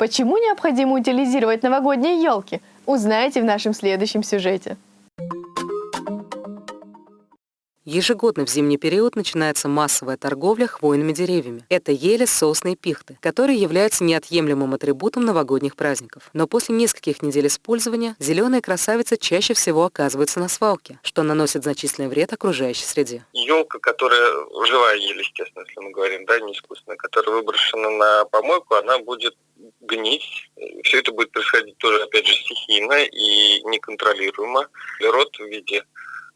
Почему необходимо утилизировать новогодние елки? Узнаете в нашем следующем сюжете. Ежегодно в зимний период начинается массовая торговля хвойными деревьями. Это ели, сосны и пихты, которые являются неотъемлемым атрибутом новогодних праздников. Но после нескольких недель использования зеленые красавицы чаще всего оказываются на свалке, что наносит значительный вред окружающей среде. Елка, которая живая ель, естественно, если мы говорим, да, не искусственная, которая выброшена на помойку, она будет гнить. Все это будет происходить тоже, опять же, стихийно и неконтролируемо. Род в виде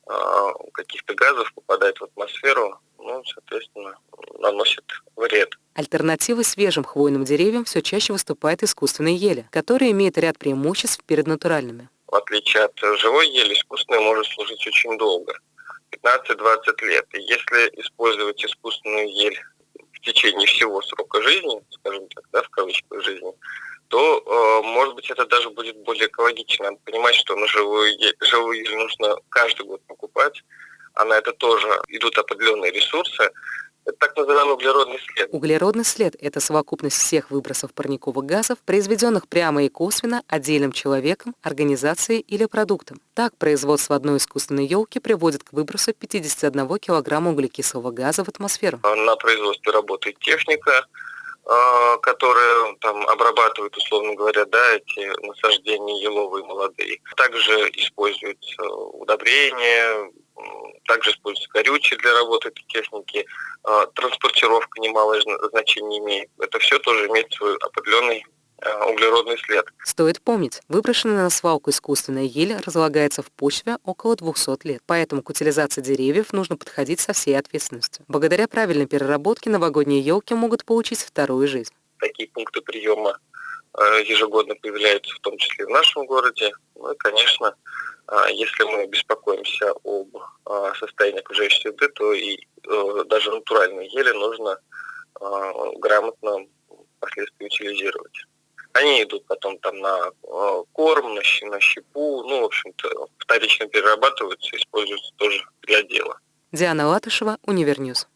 а, каких-то газов попадает в атмосферу, ну, соответственно, наносит вред. Альтернативой свежим хвойным деревьям все чаще выступает искусственная ели, которая имеет ряд преимуществ перед натуральными. В отличие от живой ели, искусственная может служить очень долго, 15-20 лет. И если использовать искусственную ель в течение всего срока жизни, скажем так, да, в кавычках жизни, то, э, может быть, это даже будет более экологично. Надо понимать, что на живую, живую ель нужно каждый год покупать, а на это тоже идут определенные ресурсы. Это так называемый углеродный след. Углеродный след – это совокупность всех выбросов парниковых газов, произведенных прямо и косвенно отдельным человеком, организацией или продуктом. Так, производство одной искусственной елки приводит к выбросу 51 килограмма углекислого газа в атмосферу. На производстве работает техника, а, которые там обрабатывают, условно говоря, да, эти насаждения еловые молодые. Также используются удобрения, также используются горючие для работы этой техники, а, транспортировка немалое значение имеет. Это все тоже имеет свой определенный Э, углеродный след. Стоит помнить, выброшенная на свалку искусственная ель разлагается в почве около 200 лет, поэтому к утилизации деревьев нужно подходить со всей ответственностью. Благодаря правильной переработке новогодние елки могут получить вторую жизнь. Такие пункты приема э, ежегодно появляются, в том числе в нашем городе. Ну и, конечно, если мы беспокоимся об состоянии окружающей среды, то и даже натуральные ели нужно грамотно впоследствии утилизировать. Они идут потом там на э, корм, на щепу, ну, в общем-то, вторично перерабатываются, используются тоже для дела. Диана Латышева, Univer News.